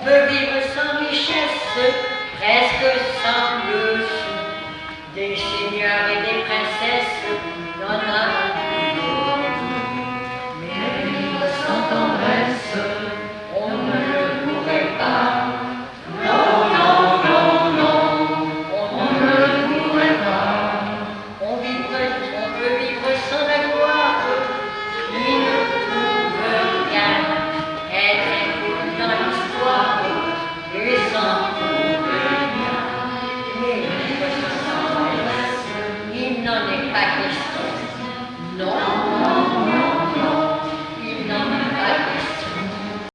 On peut vivre sans richesse, presque sans le sou, des seigneurs et des